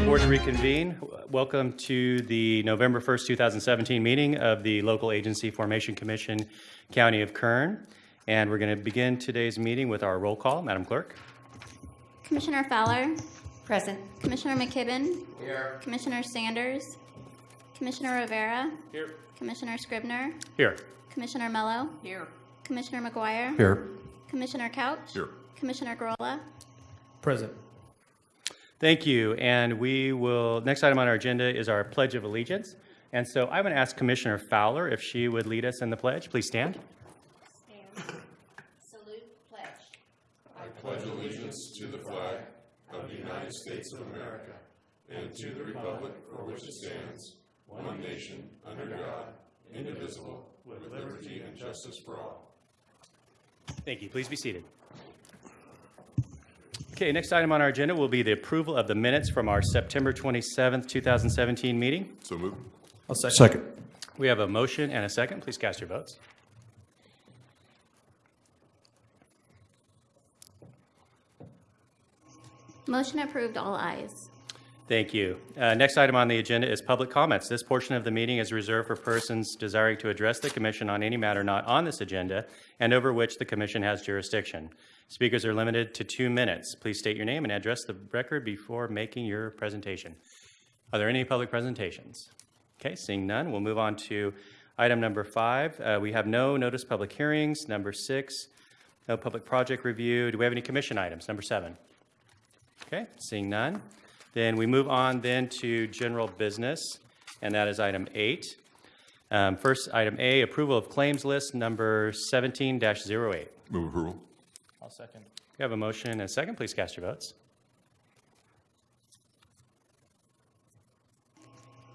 Okay, board to reconvene. Welcome to the November 1st, 2017 meeting of the Local Agency Formation Commission, County of Kern. And we're going to begin today's meeting with our roll call. Madam Clerk? Commissioner Fowler, Present. Commissioner McKibben. Here. Commissioner Sanders, Commissioner Rivera, Here. Commissioner Scrivner, Here. Commissioner Mello, Here. Commissioner McGuire, Here. Commissioner Couch, Here. Commissioner Grolla, Present. Thank you. And we will, next item on our agenda is our Pledge of Allegiance. And so I'm going to ask Commissioner Fowler if she would lead us in the pledge. Please stand. Stand. Salute pledge. I pledge allegiance to the flag of the United States of America and to the republic for which it stands, one nation, under God, indivisible, with liberty and justice for all. Thank you. Please be seated. Okay, next item on our agenda will be the approval of the minutes from our September 27th, 2017 meeting. So moved. I'll second. Second. We have a motion and a second. Please cast your votes. motion approved, all ayes. Thank you. Uh, Next item on the agenda is public comments. This portion of the meeting is reserved for persons desiring to address the commission on any matter not on this agenda and over which the commission has jurisdiction. Speakers are limited to two minutes. Please state your name and address the record before making your presentation. Are there any public presentations? Okay, seeing none, we'll move on to item number five. Uh, We have no notice public hearings. Number six, no public project review. Do we have any commission items? Number seven. Okay, seeing none. Then we move on then to general business, and that is item eight. Um, First, item A, approval of claims list number 17-08. Move approval. I'll second. We have a motion and a second. Please cast your votes.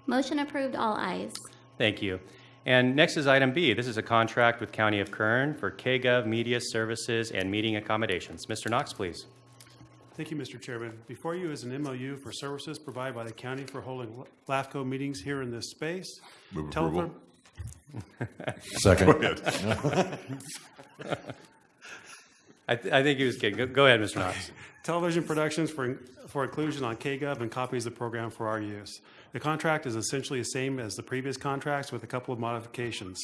Motion approved, all ayes. Thank you. And next is item B. This is a contract with County of Kern for KGov Media Services and Meeting Accommodations. Mr. Knox, please. Thank you, Mr. Chairman. Before you is an MOU for services provided by the county for holding LAFCO meetings here in this space. Move Telephone- approval. Second. I th- I think he was kidding. Go- Go ahead, Mr. Knox. Television productions for, for inclusion on KGov and copies of the program for our use. The contract is essentially the same as the previous contracts with a couple of modifications.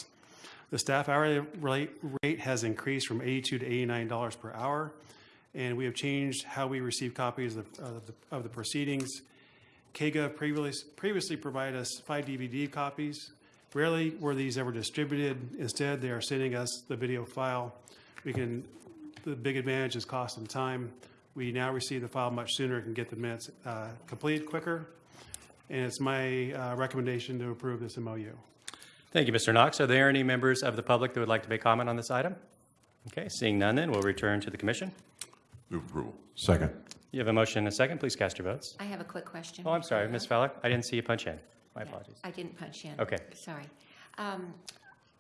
The staff hourly rate, rate has increased from 82 to 89 dollars per hour, and we have changed how we receive copies of, the, of the proceedings. KGov previously, previously provided us five DVD copies. Rarely were these ever distributed. Instead, they are sending us the video file. We can, the big advantage is cost and time. We now receive the file much sooner and can get the minutes uh, completed quicker. And it's my uh, recommendation to approve this MOU. Thank you, Mr. Knox. Are there any members of the public that would like to make comment on this item? Okay, seeing none then, we'll return to the commission. Move approval. Second. You have a motion and a second. Please cast your votes. I have a quick question. Oh, I'm sorry, Ms. Fowler. I didn't see you punch in. My Yeah, apologies. I didn't punch in. Okay. Sorry. Um,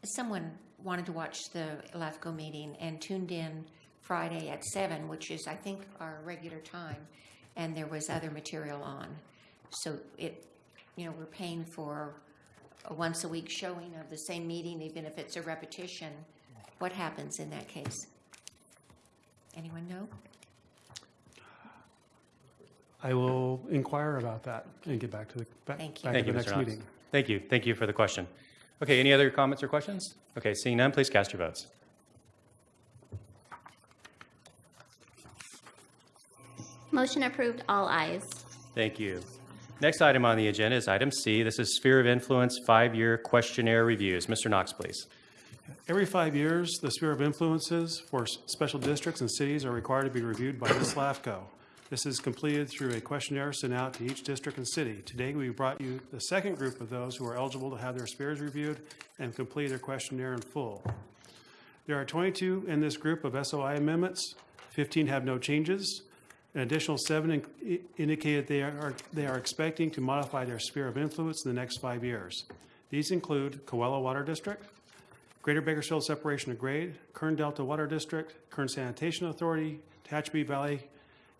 Someone wanted to watch the LAFCO meeting and tuned in Friday at seven, which is, I think, our regular time, and there was other material on. So it, you know, we're paying for a once-a-week showing of the same meeting, even if it's a repetition. What happens in that case? Anyone know? I will inquire about that and get back to the, back Thank you. back Thank to you, the Mr. next Knox. meeting. Thank you. Thank you for the question. Okay, any other comments or questions? Okay, seeing none, please cast your votes. Motion approved, all ayes. Thank you. Next item on the agenda is item C. This is Sphere of Influence Five-Year Questionnaire Reviews. Mr. Knox, please. Every five years, the sphere of influences for special districts and cities are required to be reviewed by this LAFCO. This is completed through a questionnaire sent out to each district and city. Today, we brought you the second group of those who are eligible to have their spheres reviewed and complete their questionnaire in full. There are 22 in this group of SOI amendments. 15 have no changes. An additional seven in- indicated they are, they are expecting to modify their sphere of influence in the next five years. These include Cawelo Water District, Greater Bakersfield Separation of Grade, Kern Delta Water District, Kern Sanitation Authority, Tehachapi Valley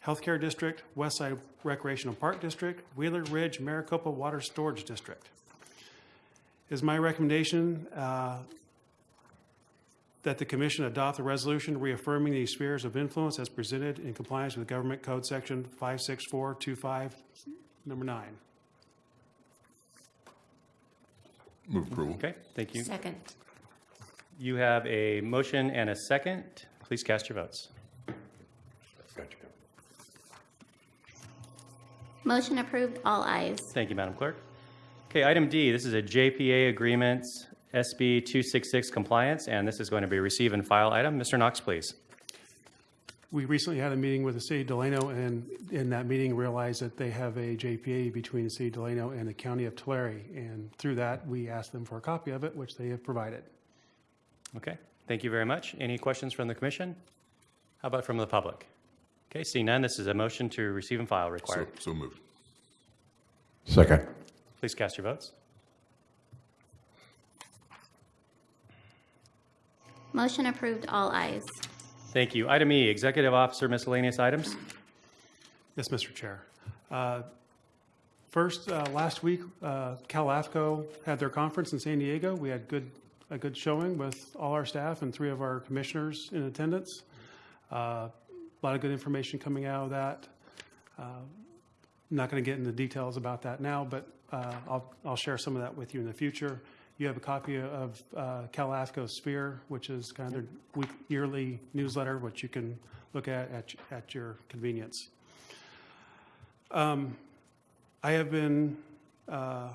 Healthcare District, Westside Recreational Park District, Wheeler Ridge Maricopa Water Storage District. It is my recommendation uh, that the commission adopt a resolution reaffirming these spheres of influence as presented in compliance with Government Code Section 56425 number nine. Move approval. Okay, thank you. Second. You have a motion and a second. Please cast your votes. Motion approved, all ayes. Thank you, Madam Clerk. Okay, item D, this is a JPA Agreements SB 266 compliance, and this is going to be a receive and file item. Mr. Knox, please. We recently had a meeting with the city of Delano, and in that meeting realized that they have a JPA between the city of Delano and the county of Tulare. And through that, we asked them for a copy of it, which they have provided. Okay, thank you very much. Any questions from the commission? How about from the public? Okay, seeing none, this is a motion to receive and file So, required. so moved. Second. Please cast your votes. Motion approved, all ayes. Thank you. Item E, Executive Officer miscellaneous items. Yes, Mr. Chair. Uh, First, uh, last week, uh, Cal AFCO had their conference in San Diego. We had good, a good showing with all our staff and three of our commissioners in attendance. Uh, A lot of good information coming out of that. Uh, I'm not going to get into details about that now, but uh, I'll, I'll share some of that with you in the future. You have a copy of uh, Cal AFCO Sphere, which is kind of their week, yearly newsletter, which you can look at at, at your convenience. I have been uh,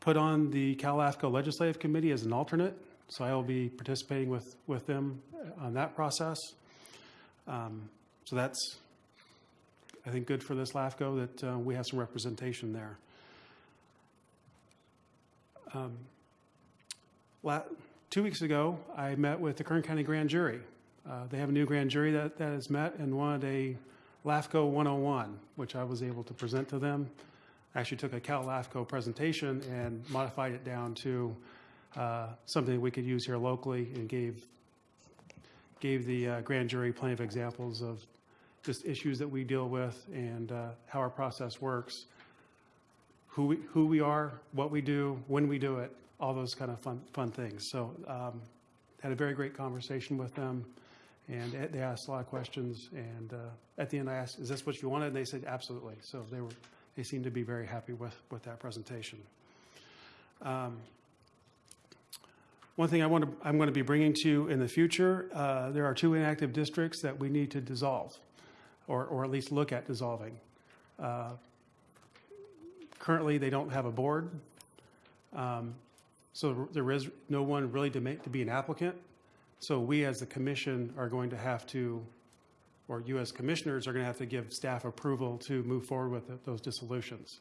put on the Cal AFCO Legislative Committee as an alternate, so I will be participating with, with them on that process. Um, So that's, I think, good for this LAFCO that uh, we have some representation there. Um, Two weeks ago, I met with the Kern County Grand Jury. Uh, They have a new grand jury that, that has met and wanted a LAFCO 101, which I was able to present to them. I actually took a Cal LAFCO presentation and modified it down to uh, something we could use here locally and gave, gave the uh, grand jury plenty of examples of just issues that we deal with and uh, how our process works, who we, who we are, what we do, when we do it, all those kind of fun, fun things. So um, had a very great conversation with them, and they asked a lot of questions. And uh, at the end, I asked, "Is this what you wanted?" And they said, "Absolutely." So they were, they seemed to be very happy with with that presentation. Um, one thing I want to, I'm going to be bringing to you in the future, uh, there are two inactive districts that we need to dissolve, or or at least look at dissolving. Uh, currently, they don't have a board. Um, so there is no one really to make, to be an applicant. So we, as the commission, are going to have to, or you as commissioners are going to have to give staff approval to move forward with th- those dissolutions.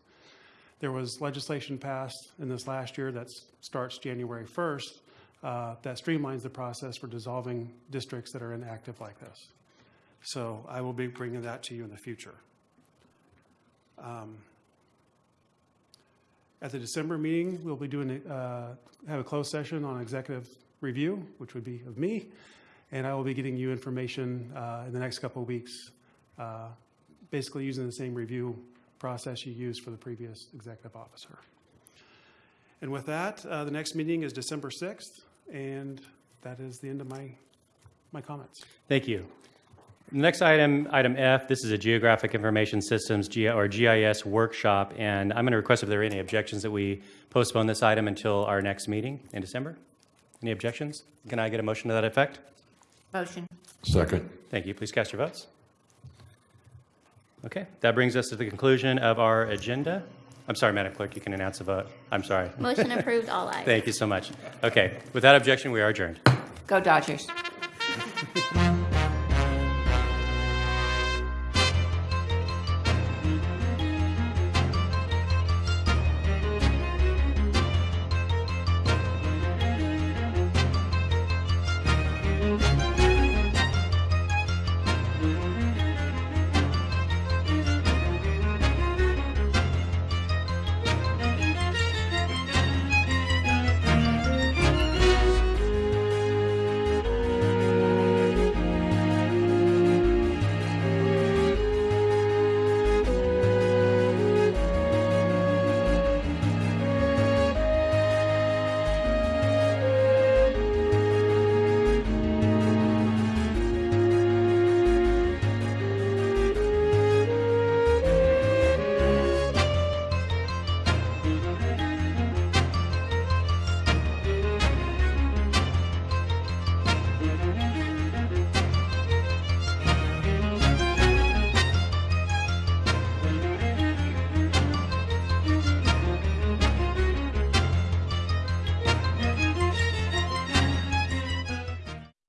There was legislation passed in this last year that starts January 1st uh, that streamlines the process for dissolving districts that are inactive like this. So I will be bringing that to you in the future. Um, At the December meeting, we'll be doing, uh, have a closed session on executive review, which would be of me, and I will be getting you information uh, in the next couple of weeks, uh, basically using the same review process you used for the previous executive officer. And with that, uh, the next meeting is December 6th, and that is the end of my, my comments. Thank you. Next item, item F, this is a Geographic Information Systems, G- or GIS workshop, and I'm going to request if there are any objections that we postpone this item until our next meeting in December. Any objections? Can I get a motion to that effect? Motion. Second. Thank you. Please cast your votes. Okay, that brings us to the conclusion of our agenda. I'm sorry, Madam Clerk, you can announce the vote. I'm sorry. Motion approved, all ayes. Thank you so much. Okay, with that objection, we are adjourned. Go Dodgers.